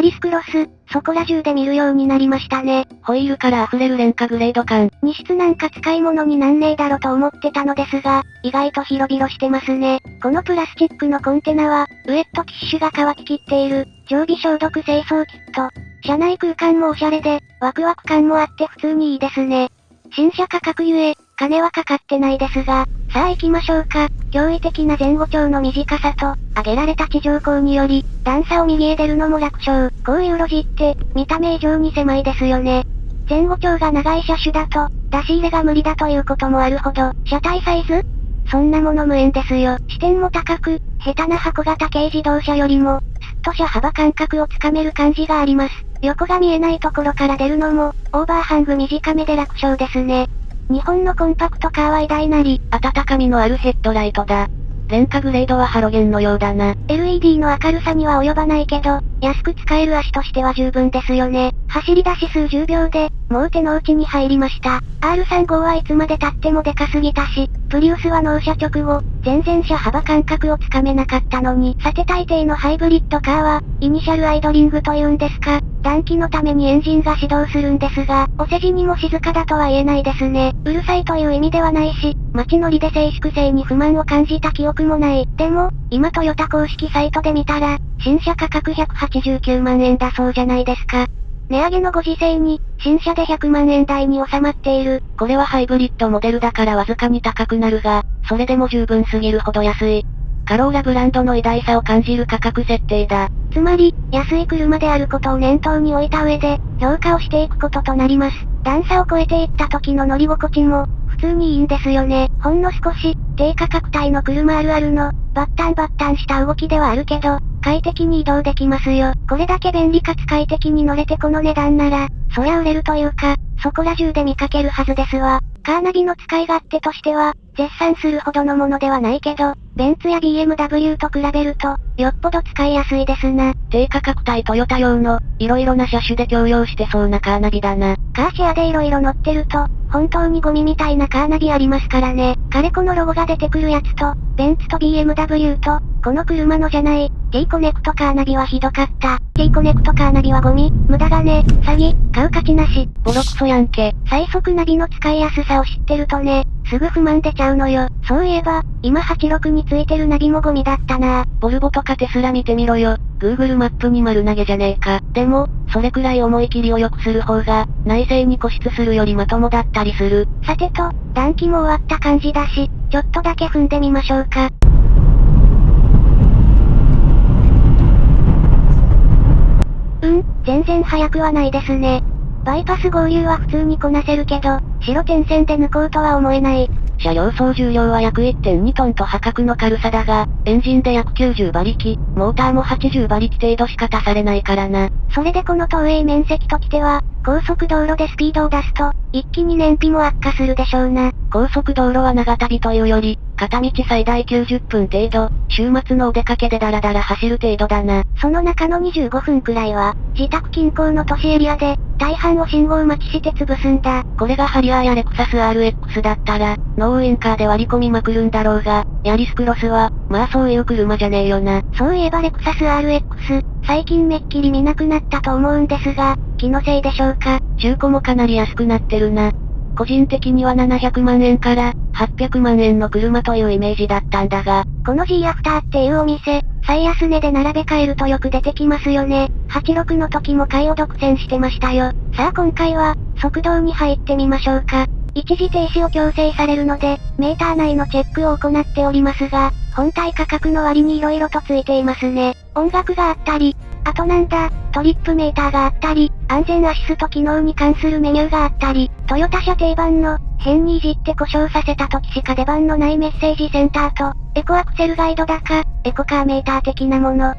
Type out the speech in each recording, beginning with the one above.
ヤリスクロス、そこら中で見るようになりましたね。ホイールから溢れる廉価グレード感。荷室なんか使い物になんねえだろと思ってたのですが、意外と広々してますね。このプラスチックのコンテナは、ウェットティッシュが乾ききっている、常備消毒清掃キット。車内空間もおしゃれで、ワクワク感もあって普通にいいですね。新車価格ゆえ、金はかかってないですが、さあ行きましょうか。驚異的な前後長の短さと、上げられた地上高により、段差を右へ出るのも楽勝。こういう路地って、見た目以上に狭いですよね。前後長が長い車種だと、出し入れが無理だということもあるほど、車体サイズ？そんなもの無縁ですよ。視点も高く、下手な箱型軽自動車よりも、すっと車幅感覚をつかめる感じがあります。横が見えないところから出るのも、オーバーハング短めで楽勝ですね。日本のコンパクトカーは偉大なり、温かみのあるヘッドライトだ。廉価グレードはハロゲンのようだな。LED の明るさには及ばないけど、安く使える足としては十分ですよね。走り出し数十秒で、もう手の内に入りました。R35 はいつまで経ってもデカすぎたし、プリウスは納車直後、全然車幅感覚をつかめなかったのに、さて大抵のハイブリッドカーは、イニシャルアイドリングというんですか、暖気のためにエンジンが始動するんですが、お世辞にも静かだとは言えないですね。うるさいという意味ではないし、街乗りで静粛性に不満を感じた記憶もない。でも、今トヨタ公式サイトで見たら、新車価格189万円だそうじゃないですか。値上げのご時世に、新車で100万円台に収まっている。これはハイブリッドモデルだからわずかに高くなるが、それでも十分すぎるほど安い。カローラブランドの偉大さを感じる価格設定だ。つまり、安い車であることを念頭に置いた上で、評価をしていくこととなります。段差を超えていった時の乗り心地も、普通にいいんですよね。ほんの少し、低価格帯の車あるあるの、バッタンバッタンした動きではあるけど、快適に移動できますよ。これだけ便利かつ快適に乗れてこの値段なら、そりゃ売れるというか、そこら中で見かけるはずですわ。カーナビの使い勝手としては、絶賛するほどのものではないけど、ベンツや BMW と比べると、よっぽど使いやすいですな。低価格帯トヨタ用の、色々な車種で共用してそうなカーナビだな。カーシェアで色々乗ってると、本当にゴミみたいなカーナビありますからね。彼このロゴが出てくるやつと、ベンツと BMW と、この車のじゃない、T コネクトカーナビはひどかった。T コネクトカーナビはゴミ、無駄金、詐欺、買う価値なし。ボロクソやんけ。最速ナビの使いやすさを知ってるとね、すぐ不満出ちゃうのよ。そういえば、今86についてるナビもゴミだったなボルボとかテスラ見てみろよ。Google マップに丸投げじゃねえか。でも、それくらい思い切りを良くする方が、内政に固執するよりまともだったりする。さてと、暖気も終わった感じだし、ちょっとだけ踏んでみましょうか。うん、全然速くはないですね。バイパス合流は普通にこなせるけど、白点線で抜こうとは思えない。車両総重量は約1.2トンと破格の軽さだが、エンジンで約90馬力、モーターも80馬力程度しか足されないからな。それでこの投影面積ときては、高速道路でスピードを出すと、一気に燃費も悪化するでしょうな。高速道路は長旅というより、片道最大90分程度、週末のお出かけでダラダラ走る程度だな。その中の25分くらいは、自宅近郊の都市エリアで、大半を信号待ちして潰すんだ。これがハリアーやレクサス RX だったら、ノーウインカーで割り込みまくるんだろうが、ヤリスクロスは、まあそういう車じゃねえよな。そういえばレクサス RX、最近めっきり見なくなったと思うんですが、気のせいでしょうか？中古もかなり安くなってるな。個人的には700万円から800万円の車というイメージだったんだが、この G アフターっていうお店、最安値で並べ替えるとよく出てきますよね。86の時も買いを独占してましたよ。さあ今回は、速道に入ってみましょうか。一時停止を強制されるので、メーター内のチェックを行っておりますが、本体価格の割に色々とついていますね。音楽があったり、あとなんだ、トリップメーターがあったり、安全アシスト機能に関するメニューがあったり、トヨタ車定番の、変にいじって故障させた時しか出番のないメッセージセンターと、エコアクセルガイドだか、エコカーメーター的なもの。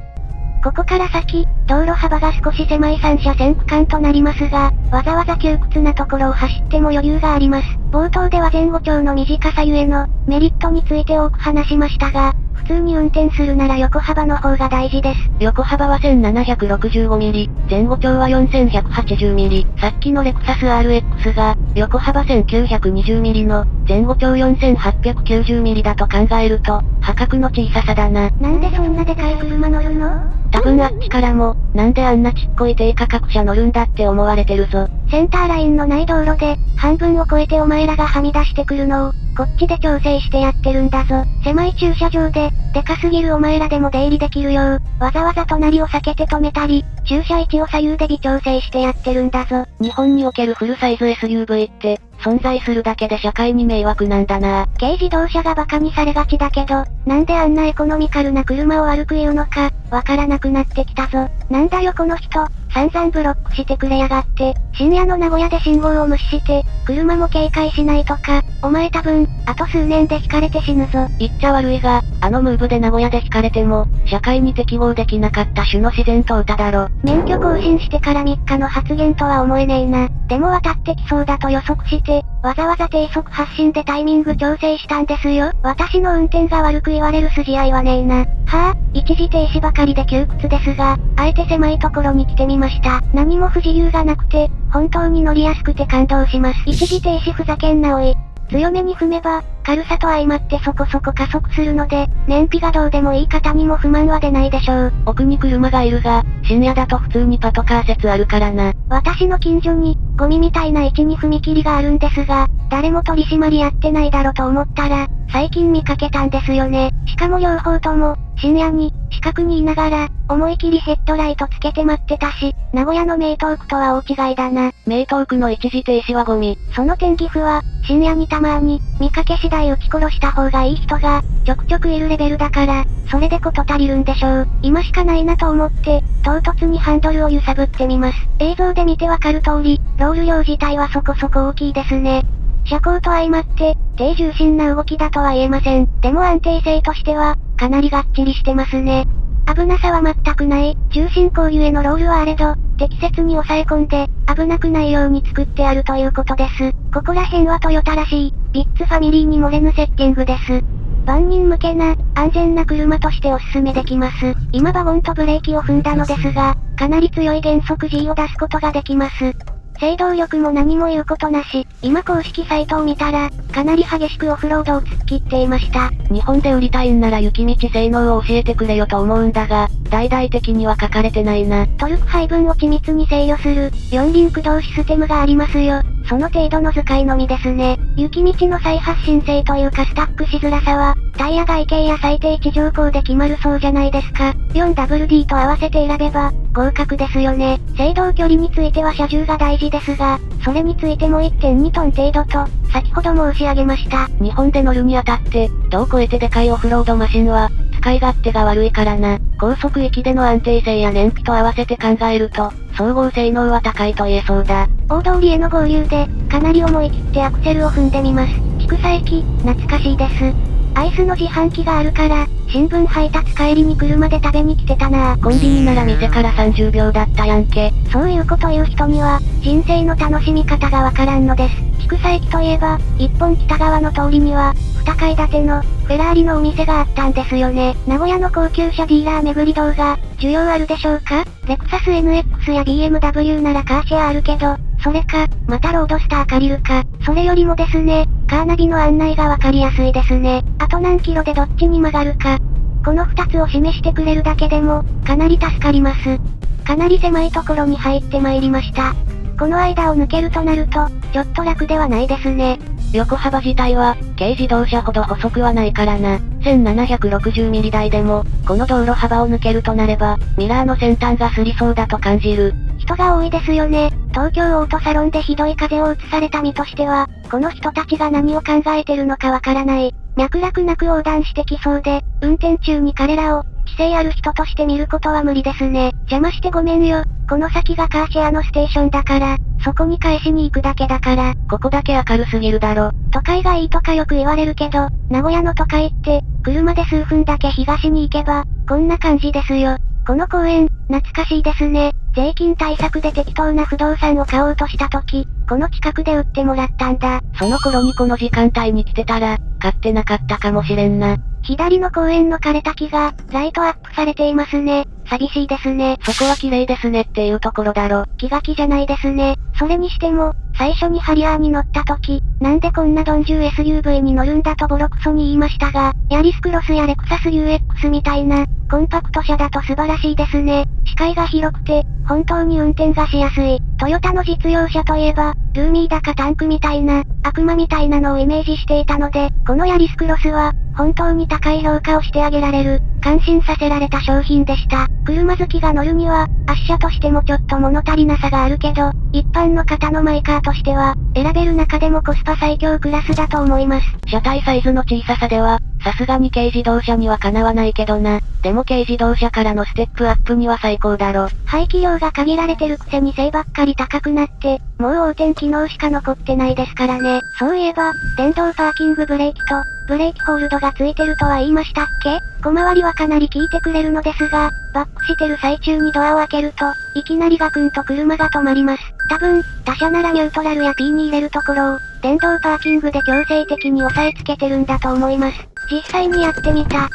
ここから先、道路幅が少し狭い3車線区間となりますが、わざわざ窮屈なところを走っても余裕があります。冒頭では前後長の短さゆえの、メリットについて多く話しましたが、普通に運転するなら横幅の方が大事です。横幅は 1765mm、前後長は 4180mm、さっきのレクサス RX が、横幅 1920mm の、前後長 4890mm だと考えると、破格の小ささだな。なんでそんなでかい車乗るの？た多分あっちからも、なんであんなちっこい低価格車乗るんだって思われてるぞ。センターラインのない道路で、半分を超えてお前らがはみ出してくるのを、こっちで調整してやってるんだぞ。狭い駐車場で、でかすぎるお前らでも出入りできるよう、わざわざ隣を避けて止めたり、駐車位置を左右で微調整してやってるんだぞ。日本におけるフルサイズ SUV って、存在するだけで社会に迷惑なんだな軽自動車が馬鹿にされがちだけど、なんであんなエコノミカルな車を歩く言うのか、わからなくなってきたぞ。なんだよこの人、散々ブロックしてくれやがって、深夜の名古屋で信号を無視して、車も警戒しないとか、お前多分、あと数年で引かれて死ぬぞ。言っちゃ悪いが、あのムーブで名古屋で引かれても、社会に適合できなかった種の自然と歌だろ。免許更新してから3日の発言とは思えねえな。でも渡ってきそうだと予測して、わざわざ低速発進でタイミング調整したんですよ。私の運転が悪く言われる筋合いはねえな。はあ、一時停止ばかりで窮屈ですが、あえて狭いところに来てみました。何も不自由がなくて、本当に乗りやすくて感動します。一時停止ふざけんなおい。強めに踏めば、軽さと相まってそこそこ加速するので、燃費がどうでもいい方にも不満は出ないでしょう。奥に車がいるが、深夜だと普通にパトカー説あるからな。私の近所に、ゴミみたいな位置に踏切があるんですが、誰も取り締まりやってないだろと思ったら、最近見かけたんですよね。しかも両方とも、深夜に、近くにいながら、思い切りヘッドライトつけて待ってたし、名古屋の名東区とは大違いだな。名東区の一時停止はゴミ。その天気譜は、深夜にたまに、見かけ次第撃ち殺した方がいい人が、ちょくちょくいるレベルだから、それでこと足りるんでしょう。今しかないなと思って、唐突にハンドルを揺さぶってみます。映像で見てわかる通り、ロール量自体はそこそこ大きいですね。車高と相まって、低重心な動きだとは言えません。でも安定性としては、かなりがっちりしてますね。危なさは全くない。重心工ゆえのロールはあれど、適切に抑え込んで、危なくないように作ってあるということです。ここら辺はトヨタらしい、ビッツファミリーに漏れぬセッティングです。万人向けな、安全な車としておすすめできます。今ワゴンとブレーキを踏んだのですが、かなり強い減速 G を出すことができます。制動力も何も言うことなし、今公式サイトを見たら、かなり激しくオフロードを突っ切っていました。日本で売りたいんなら雪道性能を教えてくれよと思うんだが、大々的には書かれてないな。トルク配分を緻密に制御する、四輪駆動システムがありますよ。その程度の使いのみですね。雪道の再発進性というかスタックしづらさは、タイヤ外形や最低地上高で決まるそうじゃないですか。4WD と合わせて選べば、合格ですよね。制動距離については車重が大事ですが、それについても1.2トン程度と、先ほど申し上げました。日本で乗るにあたって、どう超えてでかいオフロードマシンは、使い勝手が悪いからな。高速域での安定性や燃費と合わせて考えると、総合性能は高いと言えそうだ。大通りへの合流で、かなり思い切ってアクセルを踏んでみます。菊佐駅、懐かしいです。アイスの自販機があるから、新聞配達帰りに車で食べに来てたなコンビニなら店から30秒だったやんけ。そういうこと言う人には、人生の楽しみ方がわからんのです。菊佐駅といえば、一本北側の通りには、2階建ての、フェラーリのお店があったんですよね。名古屋の高級車ディーラー巡り動画、需要あるでしょうか？レクサス NX や BMW ならカーシェアあるけど、それか、またロードスター借りるか。それよりもですね、カーナビの案内がわかりやすいですね。あと何キロでどっちに曲がるか。この2つを示してくれるだけでも、かなり助かります。かなり狭いところに入って参りました。この間を抜けるとなると、ちょっと楽ではないですね。横幅自体は、軽自動車ほど細くはないからな。1760ミリ台でも、この道路幅を抜けるとなれば、ミラーの先端がすりそうだと感じる。人が多いですよね。東京オートサロンでひどい風を移された身としては、この人たちが何を考えてるのかわからない。脈絡なく横断してきそうで、運転中に彼らを、規制ある人として見ることは無理ですね。邪魔してごめんよ。この先がカーシェアのステーションだから、そこに返しに行くだけだから。ここだけ明るすぎるだろ。都会がいいとかよく言われるけど、名古屋の都会って、車で数分だけ東に行けば、こんな感じですよ。この公園、懐かしいですね。税金対策で適当な不動産を買おうとした時、この近くで売ってもらったんだ。その頃にこの時間帯に来てたら、買ってなかったかもしれんな。左の公園の枯れた木が、ライトアップされていますね。寂しいですね。そこは綺麗ですねっていうところだろ。気が気じゃないですね。それにしても、最初にハリアーに乗った時、なんでこんな鈍重 SUV に乗るんだとボロクソに言いましたが、ヤリスクロスやレクサス UX みたいな、コンパクト車だと素晴らしいですね。視界が広くて、本当に運転がしやすい。トヨタの実用車といえば、ルーミーだかタンクみたいな、悪魔みたいなのをイメージしていたので、このヤリスクロスは、本当に高い評価をしてあげられる、感心させられた商品でした。車好きが乗るには、圧車としてもちょっと物足りなさがあるけど、一般の方のマイカーとしては、選べる中でもコスパ最強クラスだと思います。車体サイズの小ささでは、さすがに軽自動車にはかなわないけどな。でも軽自動車からのステップアップには最高だろ。排気量が限られてるくせに性ばっかり高くなって、もう横転機能しか残ってないですからね。そういえば、電動パーキングブレーキと、ブレーキホールドがついてるとは言いましたっけ？小回りはかなり効いてくれるのですが、バックしてる最中にドアを開けると、いきなりガクンと車が止まります。多分、他車ならニュートラルや P に入れるところを、電動パーキングで強制的に押さえつけてるんだと思います。実際にやってみた。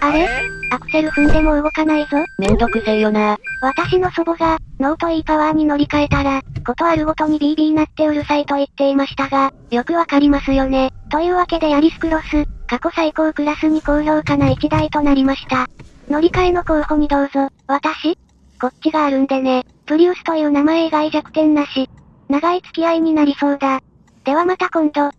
あれ？アクセル踏んでも動かないぞ。めんどくせえよな。私の祖母が、ノート E パワーに乗り換えたら、ことあるごとに BB なってうるさいと言っていましたが、よくわかりますよね。というわけでヤリスクロス、過去最高クラスに高評価な1台となりました。乗り換えの候補にどうぞ。私？こっちがあるんでね。プリウスという名前以外弱点なし。長い付き合いになりそうだ。ではまた今度。